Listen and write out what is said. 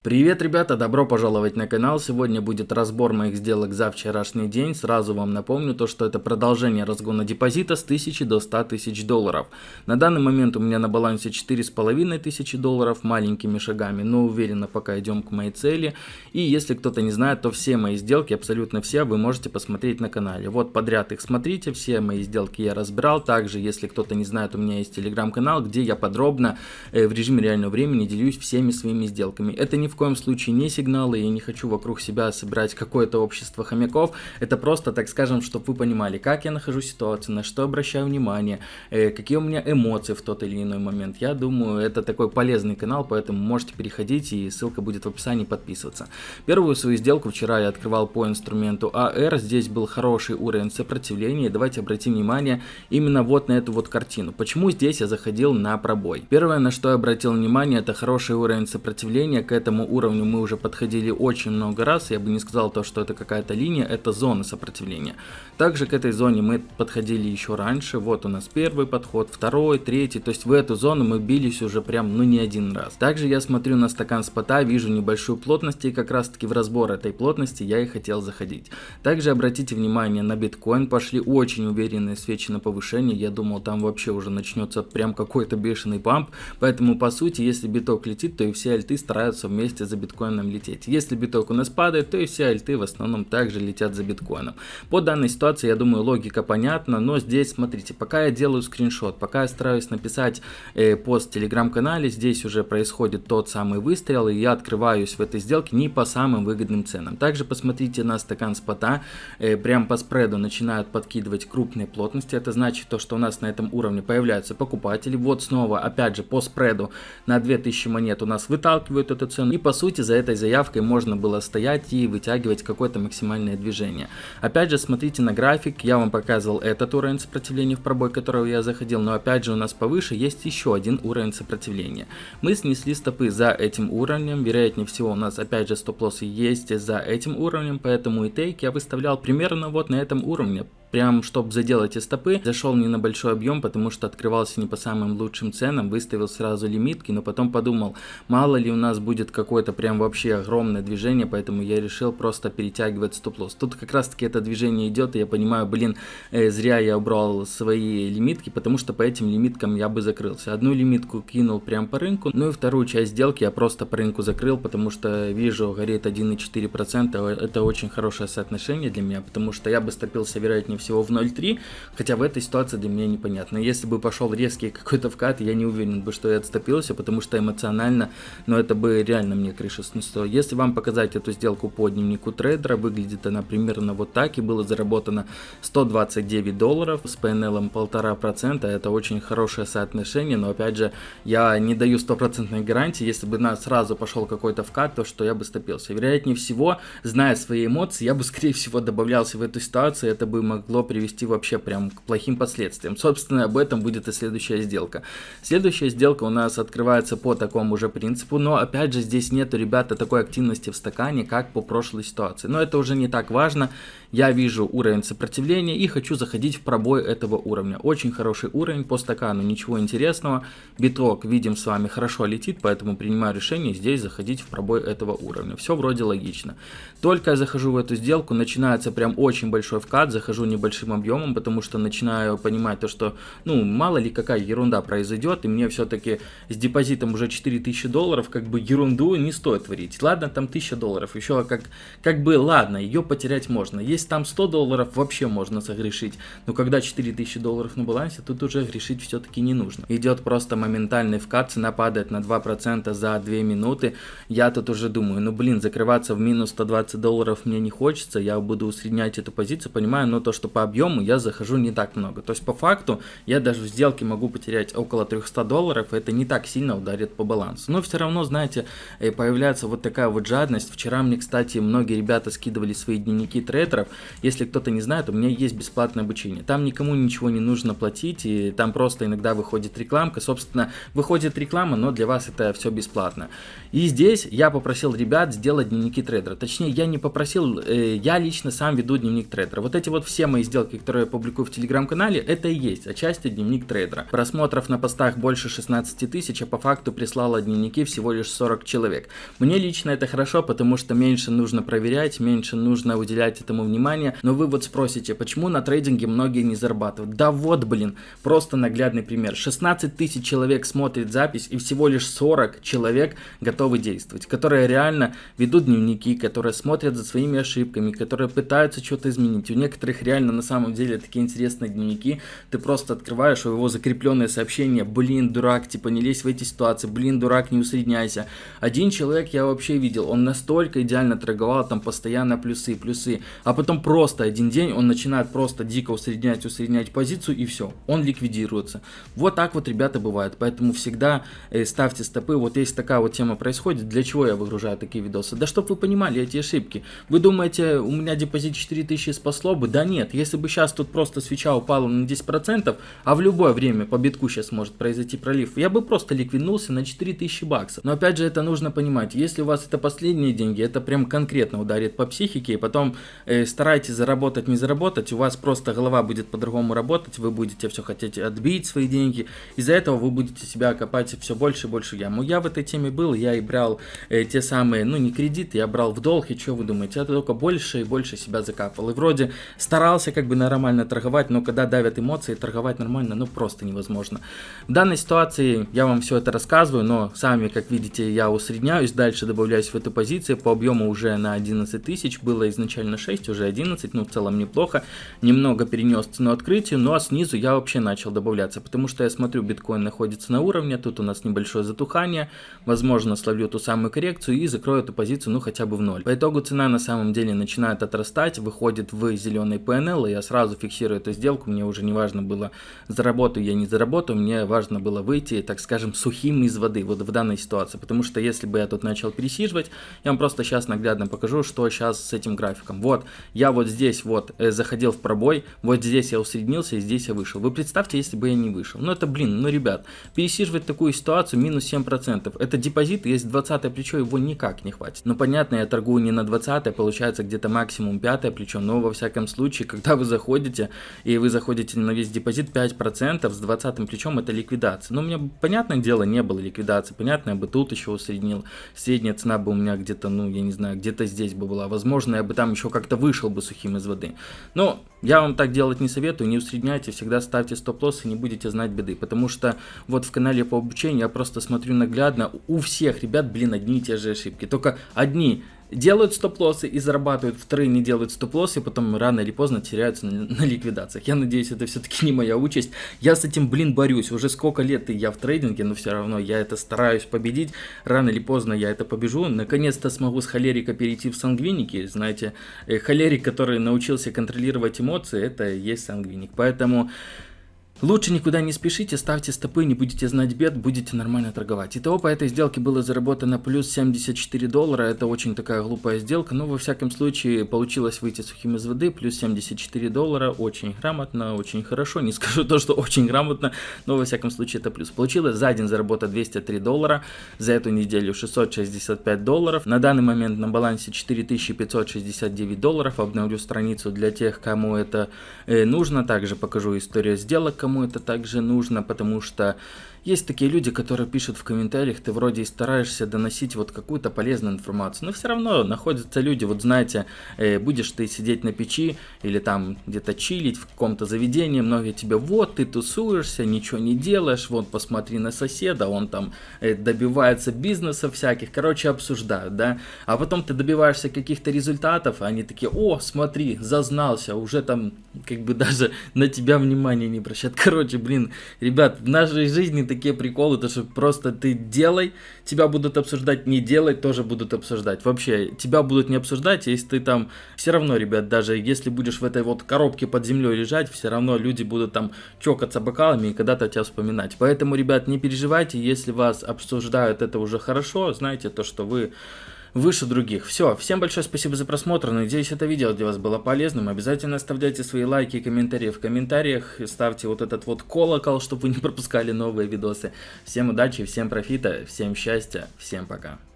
Привет, ребята! Добро пожаловать на канал. Сегодня будет разбор моих сделок за вчерашний день. Сразу вам напомню то, что это продолжение разгона депозита с 1000 до 100 тысяч долларов. На данный момент у меня на балансе 4,5 тысячи долларов маленькими шагами, но уверенно пока идем к моей цели. И если кто-то не знает, то все мои сделки, абсолютно все, вы можете посмотреть на канале. Вот подряд их смотрите, все мои сделки я разбирал. Также, если кто-то не знает, у меня есть телеграм-канал, где я подробно э, в режиме реального времени делюсь всеми своими сделками. Это не в коем случае не сигналы, я не хочу вокруг себя собирать какое-то общество хомяков, это просто, так скажем, чтобы вы понимали, как я нахожу ситуацию, на что обращаю внимание, э, какие у меня эмоции в тот или иной момент. Я думаю, это такой полезный канал, поэтому можете переходить, и ссылка будет в описании, подписываться. Первую свою сделку вчера я открывал по инструменту AR, здесь был хороший уровень сопротивления, давайте обратим внимание именно вот на эту вот картину. Почему здесь я заходил на пробой? Первое, на что я обратил внимание, это хороший уровень сопротивления к этому этому уровню мы уже подходили очень много раз, я бы не сказал то, что это какая-то линия, это зона сопротивления. Также к этой зоне мы подходили еще раньше, вот у нас первый подход, второй, третий, то есть в эту зону мы бились уже прям ну не один раз. Также я смотрю на стакан спота, вижу небольшую плотность и как раз таки в разбор этой плотности я и хотел заходить. Также обратите внимание на биткоин, пошли очень уверенные свечи на повышение, я думал там вообще уже начнется прям какой-то бешеный памп, поэтому по сути если биток летит, то и все альты стараются вместе вместе за биткоином лететь. Если биток у нас падает, то и все альты в основном также летят за биткоином. По данной ситуации, я думаю, логика понятна, но здесь, смотрите, пока я делаю скриншот, пока я стараюсь написать э, пост в телеграм-канале, здесь уже происходит тот самый выстрел, и я открываюсь в этой сделке не по самым выгодным ценам. Также посмотрите на стакан спота, э, прям по спреду начинают подкидывать крупные плотности, это значит то, что у нас на этом уровне появляются покупатели. Вот снова, опять же, по спреду на 2000 монет у нас выталкивают эту цену, и по сути за этой заявкой можно было стоять и вытягивать какое-то максимальное движение. Опять же смотрите на график, я вам показывал этот уровень сопротивления в пробой, которого я заходил, но опять же у нас повыше есть еще один уровень сопротивления. Мы снесли стопы за этим уровнем, вероятнее всего у нас опять же стоп-лоссы есть за этим уровнем, поэтому и тейк я выставлял примерно вот на этом уровне, прям чтобы заделать эти стопы, зашел не на большой объем, потому что открывался не по самым лучшим ценам, выставил сразу лимитки, но потом подумал, мало ли у нас будет какое-то прям вообще огромное движение, поэтому я решил просто перетягивать стоп-лосс. Тут как раз таки это движение идет, и я понимаю, блин, э, зря я убрал свои лимитки, потому что по этим лимиткам я бы закрылся. Одну лимитку кинул прям по рынку, ну и вторую часть сделки я просто по рынку закрыл, потому что вижу, горит 1,4%, это очень хорошее соотношение для меня, потому что я бы стопился вероятнее всего в 0.3, хотя в этой ситуации для меня непонятно. Если бы пошел резкий какой-то вкат, я не уверен бы, что я отступился, потому что эмоционально, но ну, это бы реально мне крыша снесло. Если вам показать эту сделку по дневнику трейдера, выглядит она примерно вот так, и было заработано 129 долларов с PNL 1,5%, это очень хорошее соотношение, но опять же, я не даю стопроцентной гарантии, если бы на сразу пошел какой-то вкат, то что я бы стопился. Вероятнее всего, зная свои эмоции, я бы скорее всего добавлялся в эту ситуацию, это бы могло привести вообще прям к плохим последствиям. Собственно, об этом будет и следующая сделка. Следующая сделка у нас открывается по такому же принципу, но опять же здесь нету, ребята, такой активности в стакане, как по прошлой ситуации. Но это уже не так важно. Я вижу уровень сопротивления и хочу заходить в пробой этого уровня. Очень хороший уровень по стакану, ничего интересного. Биток, видим с вами, хорошо летит, поэтому принимаю решение здесь заходить в пробой этого уровня. Все вроде логично. Только я захожу в эту сделку, начинается прям очень большой вкат, захожу не небольшим объемом, потому что начинаю понимать то, что, ну, мало ли какая ерунда произойдет, и мне все-таки с депозитом уже 4000 долларов, как бы ерунду не стоит творить. Ладно, там 1000 долларов, еще как, как бы, ладно, ее потерять можно. Есть там 100 долларов, вообще можно согрешить, но когда 4000 долларов на балансе, тут уже грешить все-таки не нужно. Идет просто моментальный вкат, цена падает на 2% за 2 минуты, я тут уже думаю, ну, блин, закрываться в минус 120 долларов мне не хочется, я буду усреднять эту позицию, понимаю, но то, что что по объему я захожу не так много. То есть по факту я даже в сделке могу потерять около 300 долларов, и это не так сильно ударит по балансу. Но все равно, знаете, э, появляется вот такая вот жадность. Вчера мне, кстати, многие ребята скидывали свои дневники трейдеров. Если кто-то не знает, у меня есть бесплатное обучение. Там никому ничего не нужно платить, и там просто иногда выходит рекламка. Собственно, выходит реклама, но для вас это все бесплатно. И здесь я попросил ребят сделать дневники трейдера. Точнее, я не попросил, э, я лично сам веду дневник трейдера. Вот эти вот все мои мои сделки, которые я публикую в телеграм-канале, это и есть отчасти дневник трейдера. Просмотров на постах больше 16 тысяч, а по факту прислало дневники всего лишь 40 человек. Мне лично это хорошо, потому что меньше нужно проверять, меньше нужно уделять этому внимание. Но вы вот спросите, почему на трейдинге многие не зарабатывают? Да вот, блин, просто наглядный пример. 16 тысяч человек смотрит запись и всего лишь 40 человек готовы действовать, которые реально ведут дневники, которые смотрят за своими ошибками, которые пытаются что-то изменить. У некоторых реально на самом деле такие интересные дневники. Ты просто открываешь его закрепленное сообщение, блин, дурак, типа не лезь в эти ситуации, блин, дурак, не усредняйся. Один человек я вообще видел, он настолько идеально торговал, там постоянно плюсы, плюсы, а потом просто один день он начинает просто дико усреднять, усреднять позицию и все, он ликвидируется. Вот так вот, ребята, бывает, поэтому всегда э, ставьте стопы, вот если такая вот тема происходит, для чего я выгружаю такие видосы? Да чтобы вы понимали эти ошибки. Вы думаете, у меня депозит 4000 спасло бы? Да нет, если бы сейчас тут просто свеча упала на 10%, а в любое время по битку сейчас может произойти пролив, я бы просто ликвиднулся на 4000 баксов. Но опять же это нужно понимать, если у вас это последние деньги, это прям конкретно ударит по психике, и потом э, старайтесь заработать, не заработать, у вас просто голова будет по-другому работать, вы будете все хотеть отбить свои деньги, из-за этого вы будете себя копать все больше и больше яму. Я в этой теме был, я и брал э, те самые, ну не кредиты, я брал в долг, и что вы думаете, я только больше и больше себя закапывал. И вроде старался как бы нормально торговать, но когда давят эмоции, торговать нормально, ну просто невозможно. В данной ситуации я вам все это рассказываю, но сами, как видите, я усредняюсь, дальше добавляюсь в эту позицию, по объему уже на 11 тысяч, было изначально 6, уже 11, ну в целом неплохо, немного перенес цену открытию, ну а снизу я вообще начал добавляться, потому что я смотрю, биткоин находится на уровне, тут у нас небольшое затухание, возможно словлю ту самую коррекцию и закрою эту позицию, ну хотя бы в ноль. По итогу цена на самом деле начинает отрастать, выходит в зеленый PNL, и я сразу фиксирую эту сделку, мне уже не важно было заработаю я не заработаю, мне важно было выйти, так скажем, сухим из воды, вот в данной ситуации, потому что если бы я тут начал пересиживать, я вам просто сейчас наглядно покажу, что сейчас с этим графиком. Вот, я вот здесь вот э, заходил в пробой, вот здесь я усреднился и здесь я вышел. Вы представьте, если бы я не вышел. Ну это, блин, ну ребят, пересиживать такую ситуацию минус 7%, это депозит, есть 20 плечо, его никак не хватит. Ну понятно, я торгую не на 20, получается где-то максимум 5 плечо, но во всяком случае, когда вы заходите, и вы заходите на весь депозит 5% с 20 плечом, это ликвидация. Но у меня, понятное дело, не было ликвидации, понятно, я бы тут еще усреднил, средняя цена бы у меня где-то, ну, я не знаю, где-то здесь бы была, возможно, я бы там еще как-то вышел бы сухим из воды. Но я вам так делать не советую, не усредняйте, всегда ставьте стоп-лосс и не будете знать беды, потому что вот в канале по обучению я просто смотрю наглядно, у всех ребят, блин, одни и те же ошибки, только одни делают стоп-лоссы и зарабатывают, вторые не делают стоп-лоссы, и потом рано или поздно теряются на, на ликвидациях. Я надеюсь, это все-таки не моя участь. Я с этим, блин, борюсь. Уже сколько лет я в трейдинге, но все равно я это стараюсь победить. Рано или поздно я это побежу. Наконец-то смогу с холерика перейти в сангвиники. Знаете, э, холерик, который научился контролировать эмоции, это и есть сангвиник. Поэтому... Лучше никуда не спешите, ставьте стопы, не будете знать бед, будете нормально торговать. Итого по этой сделке было заработано плюс 74 доллара, это очень такая глупая сделка, но во всяком случае получилось выйти сухим из воды, плюс 74 доллара, очень грамотно, очень хорошо, не скажу то, что очень грамотно, но во всяком случае это плюс. Получилось за день заработать 203 доллара, за эту неделю 665 долларов, на данный момент на балансе 4569 долларов, обновлю страницу для тех, кому это э, нужно, также покажу историю сделок, кому это также нужно, потому что есть такие люди, которые пишут в комментариях, ты вроде и стараешься доносить вот какую-то полезную информацию, но все равно находятся люди, вот знаете, э, будешь ты сидеть на печи или там где-то чилить в каком-то заведении, многие тебе, вот ты тусуешься, ничего не делаешь, вот посмотри на соседа, он там э, добивается бизнеса всяких, короче, обсуждают, да, а потом ты добиваешься каких-то результатов, они такие, о, смотри, зазнался, уже там как бы даже на тебя внимания не обращают, короче, блин, ребят, в нашей жизни такие приколы, то что просто ты делай, тебя будут обсуждать, не делать, тоже будут обсуждать. Вообще, тебя будут не обсуждать, если ты там, все равно, ребят, даже если будешь в этой вот коробке под землей лежать, все равно люди будут там чокаться бокалами и когда-то тебя вспоминать. Поэтому, ребят, не переживайте, если вас обсуждают, это уже хорошо, знаете то, что вы выше других. Все, всем большое спасибо за просмотр, надеюсь это видео для вас было полезным. Обязательно оставляйте свои лайки и комментарии в комментариях, ставьте вот этот вот колокол, чтобы вы не пропускали новые видосы. Всем удачи, всем профита, всем счастья, всем пока.